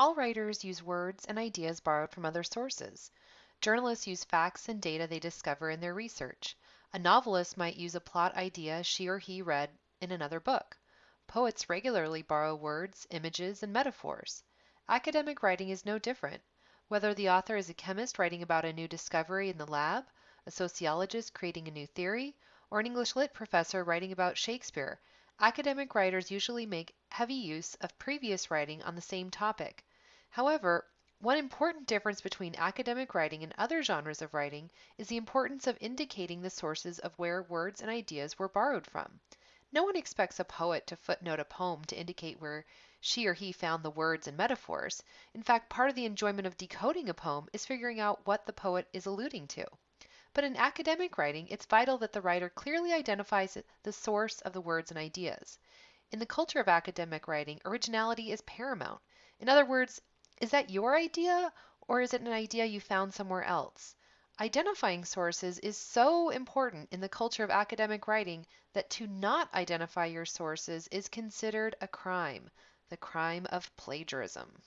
All writers use words and ideas borrowed from other sources. Journalists use facts and data they discover in their research. A novelist might use a plot idea she or he read in another book. Poets regularly borrow words, images, and metaphors. Academic writing is no different. Whether the author is a chemist writing about a new discovery in the lab, a sociologist creating a new theory, or an English lit professor writing about Shakespeare, academic writers usually make heavy use of previous writing on the same topic. However, one important difference between academic writing and other genres of writing is the importance of indicating the sources of where words and ideas were borrowed from. No one expects a poet to footnote a poem to indicate where she or he found the words and metaphors. In fact, part of the enjoyment of decoding a poem is figuring out what the poet is alluding to. But in academic writing, it's vital that the writer clearly identifies the source of the words and ideas. In the culture of academic writing, originality is paramount. In other words, is that your idea or is it an idea you found somewhere else? Identifying sources is so important in the culture of academic writing that to not identify your sources is considered a crime the crime of plagiarism.